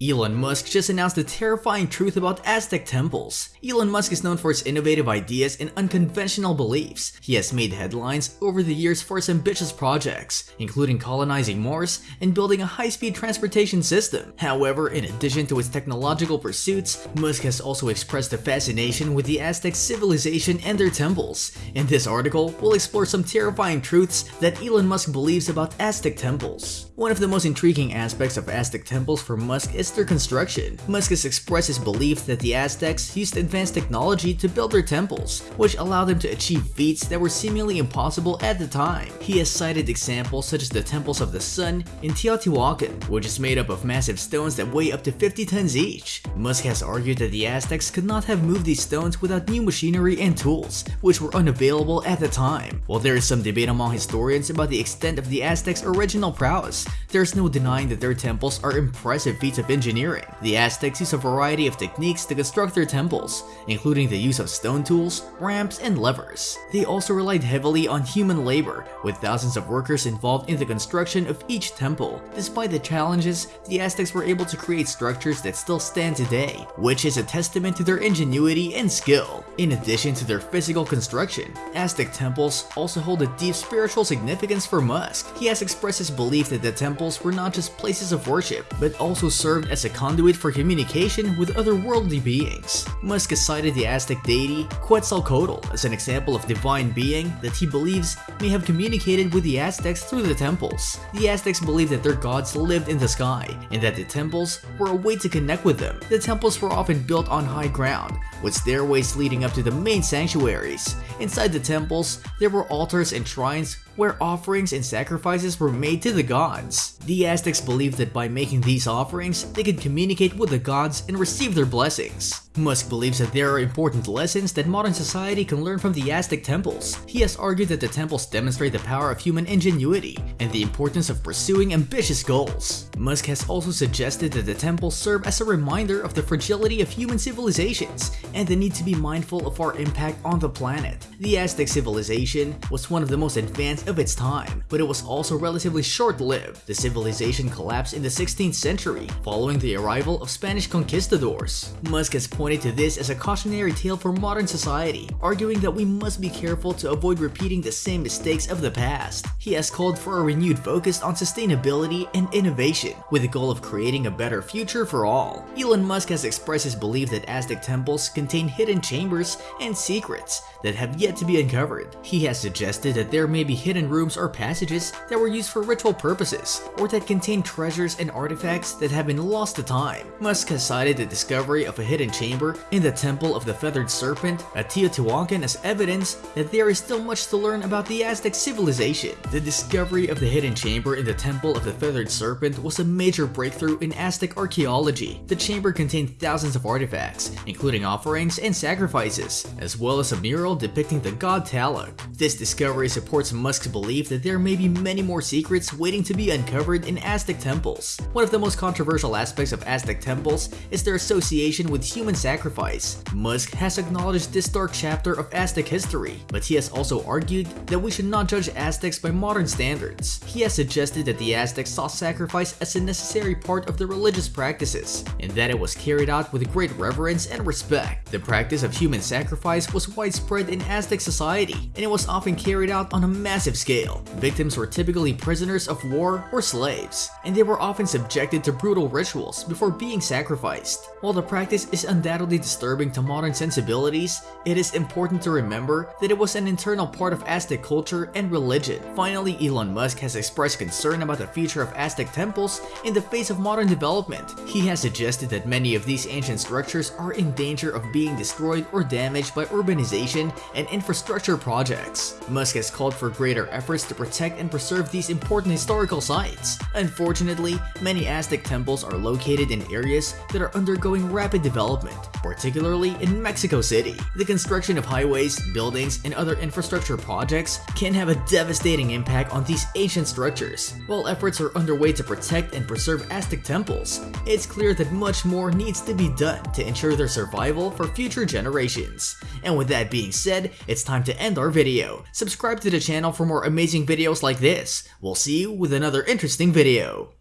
Elon Musk just announced the terrifying truth about Aztec temples. Elon Musk is known for his innovative ideas and unconventional beliefs. He has made headlines over the years for his ambitious projects, including colonizing Mars and building a high-speed transportation system. However, in addition to his technological pursuits, Musk has also expressed a fascination with the Aztec civilization and their temples. In this article, we'll explore some terrifying truths that Elon Musk believes about Aztec temples. One of the most intriguing aspects of Aztec temples for Musk is their construction. Musk has expressed his belief that the Aztecs used advanced technology to build their temples, which allowed them to achieve feats that were seemingly impossible at the time. He has cited examples such as the Temples of the Sun in Teotihuacan, which is made up of massive stones that weigh up to 50 tons each. Musk has argued that the Aztecs could not have moved these stones without new machinery and tools, which were unavailable at the time. While there is some debate among historians about the extent of the Aztecs' original prowess, there is no denying that their temples are impressive feats of engineering. The Aztecs used a variety of techniques to construct their temples, including the use of stone tools, ramps, and levers. They also relied heavily on human labor, with thousands of workers involved in the construction of each temple. Despite the challenges, the Aztecs were able to create structures that still stand today, which is a testament to their ingenuity and skill. In addition to their physical construction, Aztec temples also hold a deep spiritual significance for Musk. He has expressed his belief that the temples were not just places of worship, but also served as a conduit for communication with otherworldly beings. Musk cited the Aztec deity Quetzalcoatl as an example of divine being that he believes may have communicated with the Aztecs through the temples. The Aztecs believed that their gods lived in the sky, and that the temples were a way to connect with them. The temples were often built on high ground, with stairways leading up to the main sanctuaries. Inside the temples, there were altars and shrines where offerings and sacrifices were made to the gods. The Aztecs believed that by making these offerings, they could communicate with the gods and receive their blessings. Musk believes that there are important lessons that modern society can learn from the Aztec temples. He has argued that the temples demonstrate the power of human ingenuity and the importance of pursuing ambitious goals. Musk has also suggested that the temples serve as a reminder of the fragility of human civilizations and the need to be mindful of our impact on the planet. The Aztec civilization was one of the most advanced of its time, but it was also relatively short-lived. The civilization collapsed in the 16th century following the arrival of Spanish conquistadors. Musk has pointed to this as a cautionary tale for modern society, arguing that we must be careful to avoid repeating the same mistakes of the past. He has called for a renewed focus on sustainability and innovation, with the goal of creating a better future for all. Elon Musk has expressed his belief that Aztec temples contain hidden chambers and secrets that have yet to be uncovered. He has suggested that there may be hidden rooms or passages that were used for ritual purposes, or that contain treasures and artifacts that have been lost to time. Musk has cited the discovery of a hidden chamber in the Temple of the Feathered Serpent at Teotihuacan as evidence that there is still much to learn about the Aztec civilization. The discovery of the hidden chamber in the Temple of the Feathered Serpent was a major breakthrough in Aztec archaeology. The chamber contained thousands of artifacts, including offerings and sacrifices, as well as a mural depicting the god Tlaloc. This discovery supports Musk's belief that there may be many more secrets waiting to be uncovered in Aztec temples. One of the most controversial aspects of Aztec temples is their association with human sacrifice. Musk has acknowledged this dark chapter of Aztec history, but he has also argued that we should not judge Aztecs by modern standards. He has suggested that the Aztecs saw sacrifice as a necessary part of their religious practices, and that it was carried out with great reverence and respect. The practice of human sacrifice was widespread in Aztec society, and it was often carried out on a massive scale. Victims were typically prisoners of war or slaves, and they were often subjected to brutal rituals before being sacrificed. While the practice is undoubtedly disturbing to modern sensibilities, it is important to remember that it was an internal part of Aztec culture and religion. Finally, Elon Musk has expressed concern about the future of Aztec temples in the face of modern development. He has suggested that many of these ancient structures are in danger of being destroyed or damaged by urbanization and infrastructure projects. Musk has called for greater efforts to protect and preserve these important historical sites. Unfortunately, many Aztec temples are located in areas that are undergoing rapid development, particularly in Mexico City. The construction of highways, buildings, and other infrastructure projects can have a devastating impact on these ancient structures. While efforts are underway to protect and preserve Aztec temples, it's clear that much more needs to be done to ensure their survival for future generations. And with that being said, it's time to end our video. Subscribe to the channel for more amazing videos like this. We'll see you with another interesting video.